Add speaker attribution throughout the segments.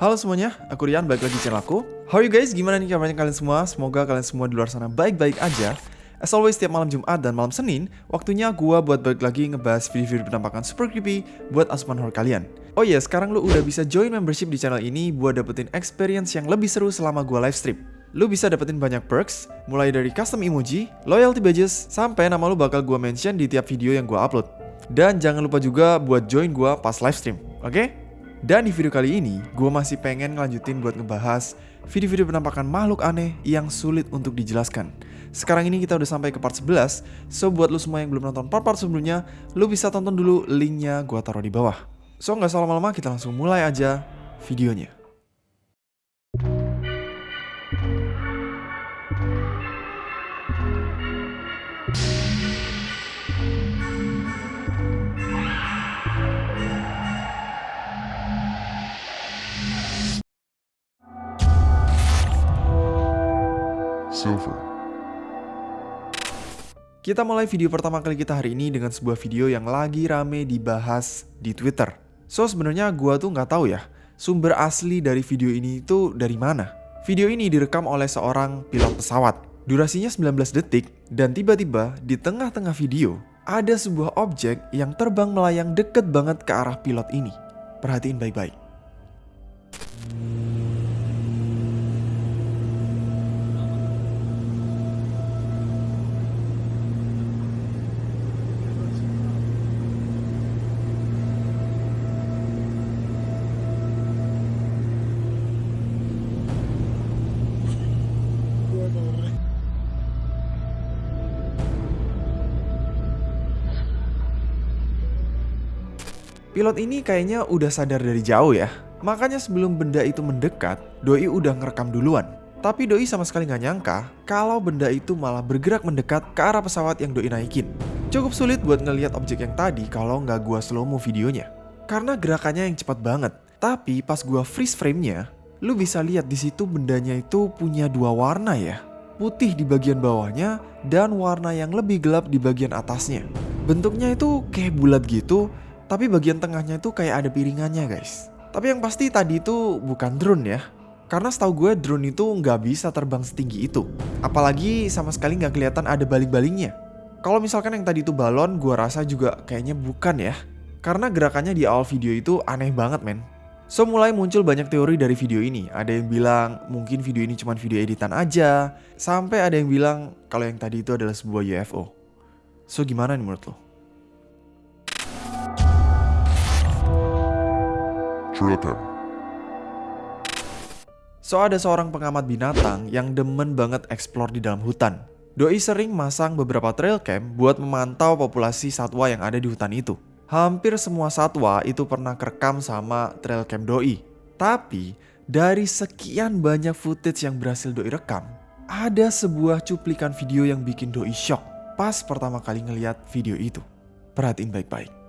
Speaker 1: Halo semuanya, aku Rian, balik lagi di channel aku. How are you guys? Gimana nih kabarnya kalian semua? Semoga kalian semua di luar sana baik-baik aja. As always, setiap malam Jumat dan malam Senin, waktunya gua buat balik lagi ngebahas video-video penampakan super creepy buat asupan horror kalian. Oh iya, sekarang lu udah bisa join membership di channel ini buat dapetin experience yang lebih seru selama gua live stream. Lu bisa dapetin banyak perks, mulai dari custom emoji, loyalty badges, sampai nama lu bakal gua mention di tiap video yang gua upload. Dan jangan lupa juga buat join gua pas live stream, oke? Okay? Dan di video kali ini, gue masih pengen ngelanjutin buat ngebahas video-video penampakan makhluk aneh yang sulit untuk dijelaskan. Sekarang ini kita udah sampai ke part 11, so buat lu semua yang belum nonton part-part sebelumnya, lu bisa tonton dulu linknya gue taruh di bawah. So nggak salah lama-lama, kita langsung mulai aja videonya. Kita mulai video pertama kali kita hari ini dengan sebuah video yang lagi rame dibahas di Twitter. So sebenarnya gua tuh nggak tahu ya, sumber asli dari video ini itu dari mana. Video ini direkam oleh seorang pilot pesawat. Durasinya 19 detik dan tiba-tiba di tengah-tengah video ada sebuah objek yang terbang melayang deket banget ke arah pilot ini. Perhatiin baik-baik. Pilot ini kayaknya udah sadar dari jauh ya. Makanya sebelum benda itu mendekat, Doi udah ngerekam duluan. Tapi Doi sama sekali nggak nyangka kalau benda itu malah bergerak mendekat ke arah pesawat yang Doi naikin. Cukup sulit buat ngelihat objek yang tadi kalau nggak gua slow mo videonya. Karena gerakannya yang cepat banget. Tapi pas gua freeze frame-nya, lu bisa lihat di situ bendanya itu punya dua warna ya. Putih di bagian bawahnya dan warna yang lebih gelap di bagian atasnya. Bentuknya itu kayak bulat gitu, tapi bagian tengahnya itu kayak ada piringannya guys. Tapi yang pasti tadi itu bukan drone ya. Karena setahu gue drone itu nggak bisa terbang setinggi itu. Apalagi sama sekali nggak kelihatan ada baling-balingnya. Kalau misalkan yang tadi itu balon, gue rasa juga kayaknya bukan ya. Karena gerakannya di awal video itu aneh banget men. So mulai muncul banyak teori dari video ini. Ada yang bilang mungkin video ini cuma video editan aja. Sampai ada yang bilang kalau yang tadi itu adalah sebuah UFO. So gimana nih menurut lo?
Speaker 2: Cam.
Speaker 1: So ada seorang pengamat binatang yang demen banget explore di dalam hutan. Doi sering masang beberapa trail cam buat memantau populasi satwa yang ada di hutan itu. Hampir semua satwa itu pernah kerekam sama trail cam Doi. Tapi dari sekian banyak footage yang berhasil Doi rekam, ada sebuah cuplikan video yang bikin Doi shock pas pertama kali ngeliat video itu. Perhatiin baik-baik.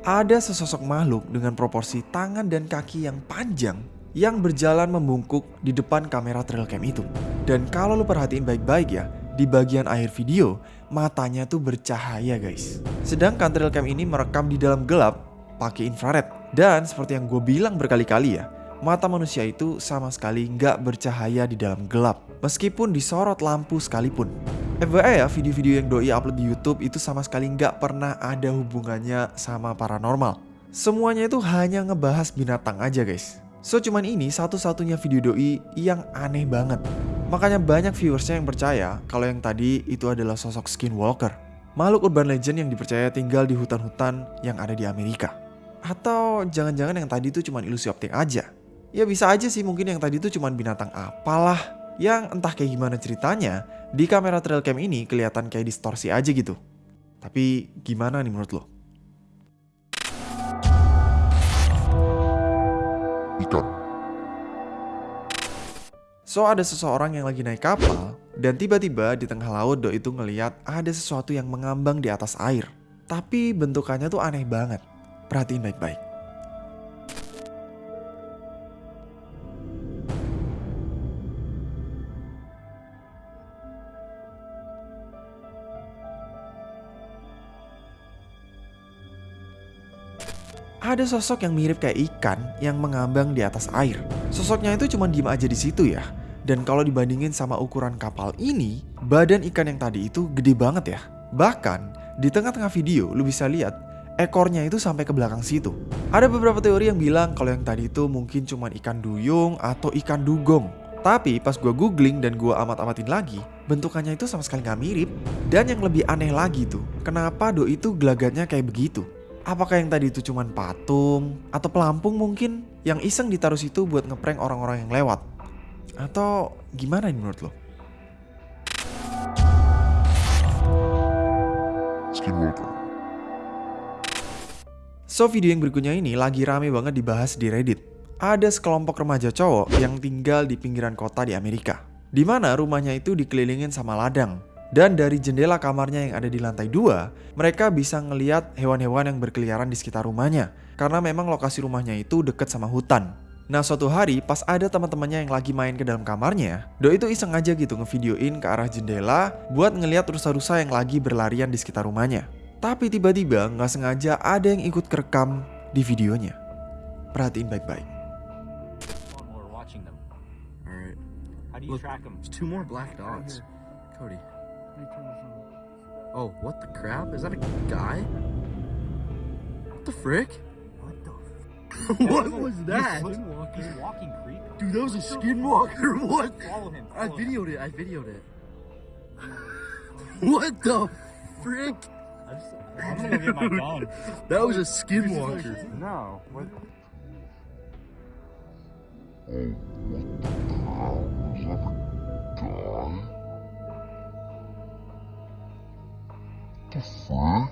Speaker 1: Ada sesosok makhluk dengan proporsi tangan dan kaki yang panjang yang berjalan membungkuk di depan kamera trail cam itu. Dan kalau lu perhatiin baik-baik ya, di bagian akhir video, matanya tuh bercahaya guys. Sedangkan trail cam ini merekam di dalam gelap pakai infrared. Dan seperti yang gue bilang berkali-kali ya, mata manusia itu sama sekali nggak bercahaya di dalam gelap. Meskipun disorot lampu sekalipun. FYI ya, video-video yang Doi upload di YouTube itu sama sekali nggak pernah ada hubungannya sama paranormal. Semuanya itu hanya ngebahas binatang aja guys. So cuman ini satu-satunya video Doi yang aneh banget. Makanya banyak viewersnya yang percaya kalau yang tadi itu adalah sosok skinwalker. Makhluk urban legend yang dipercaya tinggal di hutan-hutan yang ada di Amerika. Atau jangan-jangan yang tadi itu cuma ilusi optik aja. Ya bisa aja sih mungkin yang tadi itu cuma binatang apalah yang entah kayak gimana ceritanya, di kamera trail cam ini kelihatan kayak distorsi aja gitu. Tapi gimana nih menurut lo?
Speaker 2: Ikan.
Speaker 1: So ada seseorang yang lagi naik kapal dan tiba-tiba di tengah laut Doi itu ngeliat ada sesuatu yang mengambang di atas air. Tapi bentukannya tuh aneh banget. Perhatiin baik-baik. Ada sosok yang mirip kayak ikan yang mengambang di atas air. Sosoknya itu cuma diem aja di situ ya. Dan kalau dibandingin sama ukuran kapal ini, badan ikan yang tadi itu gede banget ya. Bahkan di tengah-tengah video lu bisa lihat ekornya itu sampai ke belakang situ. Ada beberapa teori yang bilang kalau yang tadi itu mungkin cuma ikan duyung atau ikan dugong. Tapi pas gue googling dan gue amat-amatin lagi, bentukannya itu sama sekali nggak mirip. Dan yang lebih aneh lagi tuh, kenapa do itu gelagatnya kayak begitu? Apakah yang tadi itu cuma patung atau pelampung mungkin yang iseng ditaruh situ buat ngeprank orang-orang yang lewat? Atau gimana nih menurut lo?
Speaker 2: Skinwalker.
Speaker 1: So video yang berikutnya ini lagi rame banget dibahas di Reddit. Ada sekelompok remaja cowok yang tinggal di pinggiran kota di Amerika. Di mana rumahnya itu dikelilingin sama ladang. Dan dari jendela kamarnya yang ada di lantai dua, mereka bisa ngeliat hewan-hewan yang berkeliaran di sekitar rumahnya. Karena memang lokasi rumahnya itu deket sama hutan. Nah suatu hari pas ada teman-temannya yang lagi main ke dalam kamarnya, Do itu iseng aja gitu ngevideoin ke arah jendela buat ngeliat rusa-rusa yang lagi berlarian di sekitar rumahnya. Tapi tiba-tiba nggak sengaja ada yang ikut kerekam di videonya. Perhatiin baik-baik.
Speaker 3: Look,
Speaker 4: track them?
Speaker 3: There's two more black dots. Cody. Oh, what the crap? Is that a guy? What the frick?
Speaker 4: What the?
Speaker 3: what was that?
Speaker 4: Walking, walking creep.
Speaker 3: Dude, that was a skinwalker. What?
Speaker 4: Follow him.
Speaker 3: I
Speaker 4: follow him.
Speaker 3: videoed it. I videoed it. What the frick?
Speaker 4: I just, I'm gonna go get my gun.
Speaker 3: That was a skinwalker.
Speaker 4: No. What?
Speaker 2: The fuck?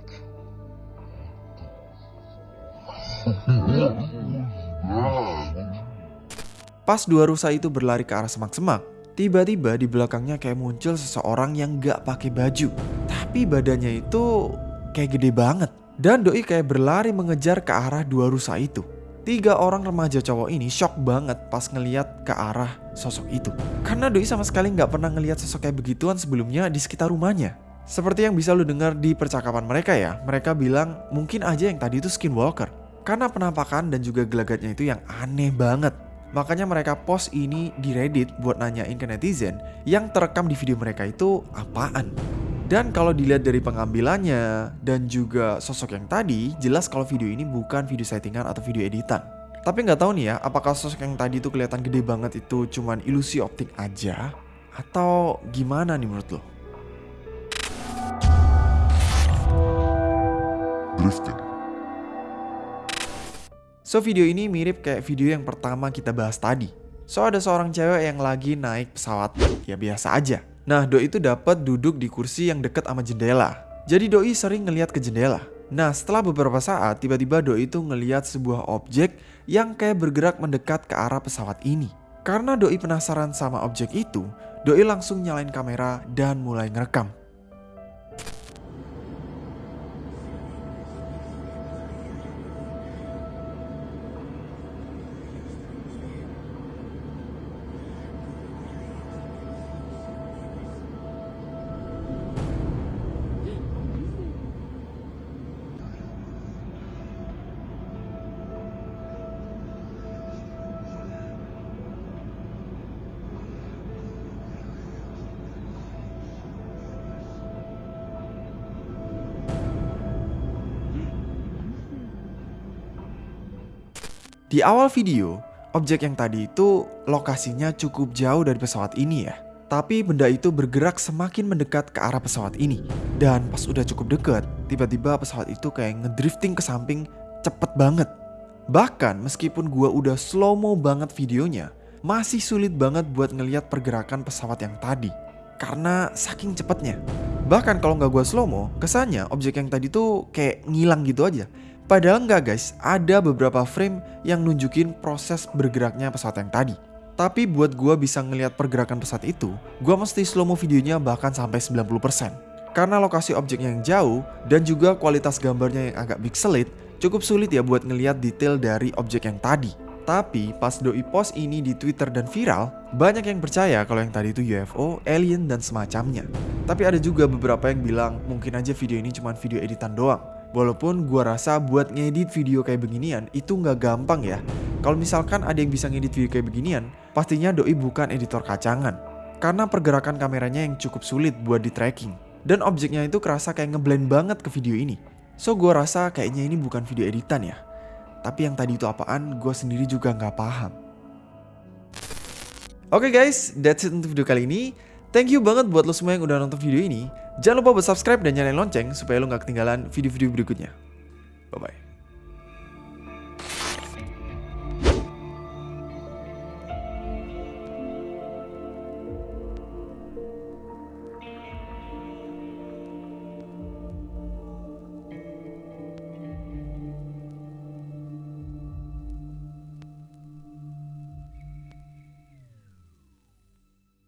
Speaker 1: Pas dua rusa itu berlari ke arah semak-semak, tiba-tiba di belakangnya kayak muncul seseorang yang gak pakai baju. Tapi badannya itu kayak gede banget. Dan Doi kayak berlari mengejar ke arah dua rusa itu. Tiga orang remaja cowok ini shock banget pas ngeliat ke arah sosok itu. Karena Doi sama sekali nggak pernah ngeliat sosok kayak begituan sebelumnya di sekitar rumahnya. Seperti yang bisa lu dengar di percakapan mereka ya, mereka bilang mungkin aja yang tadi itu skinwalker. Karena penampakan dan juga gelagatnya itu yang aneh banget. Makanya mereka post ini di Reddit buat nanyain ke netizen yang terekam di video mereka itu apaan. Dan kalau dilihat dari pengambilannya dan juga sosok yang tadi, jelas kalau video ini bukan video settingan atau video editan. Tapi nggak tahu nih ya, apakah sosok yang tadi itu kelihatan gede banget itu cuman ilusi optik aja? Atau gimana nih menurut lo? So video ini mirip kayak video yang pertama kita bahas tadi. So ada seorang cewek yang lagi naik pesawat, ya biasa aja. Nah Doi itu dapat duduk di kursi yang deket sama jendela. Jadi Doi sering ngeliat ke jendela. Nah setelah beberapa saat tiba-tiba Doi itu ngeliat sebuah objek yang kayak bergerak mendekat ke arah pesawat ini. Karena Doi penasaran sama objek itu, Doi langsung nyalain kamera dan mulai ngerekam. Di awal video, objek yang tadi itu lokasinya cukup jauh dari pesawat ini ya. Tapi benda itu bergerak semakin mendekat ke arah pesawat ini. Dan pas udah cukup deket, tiba-tiba pesawat itu kayak ngedrifting ke samping cepet banget. Bahkan meskipun gua udah slow-mo banget videonya, masih sulit banget buat ngeliat pergerakan pesawat yang tadi. Karena saking cepetnya. Bahkan kalau nggak gua slow-mo, kesannya objek yang tadi tuh kayak ngilang gitu aja. Padahal nggak guys, ada beberapa frame yang nunjukin proses bergeraknya pesawat yang tadi. Tapi buat gua bisa ngelihat pergerakan pesawat itu, gua mesti slow mo videonya bahkan sampai 90%. Karena lokasi objeknya yang jauh dan juga kualitas gambarnya yang agak pixelate, cukup sulit ya buat ngelihat detail dari objek yang tadi. Tapi pas doi post ini di Twitter dan viral, banyak yang percaya kalau yang tadi itu UFO, alien dan semacamnya. Tapi ada juga beberapa yang bilang mungkin aja video ini cuma video editan doang. Walaupun gua rasa buat ngedit video kayak beginian itu nggak gampang ya. Kalau misalkan ada yang bisa ngedit video kayak beginian, pastinya doi bukan editor kacangan. Karena pergerakan kameranya yang cukup sulit buat di tracking. Dan objeknya itu kerasa kayak ngeblend banget ke video ini. So gua rasa kayaknya ini bukan video editan ya. Tapi yang tadi itu apaan, gue sendiri juga nggak paham. Oke guys, that's it untuk video kali ini. Thank you banget buat lo semua yang udah nonton video ini. Jangan lupa buat subscribe dan nyalain lonceng supaya lo nggak ketinggalan video-video berikutnya. Bye-bye.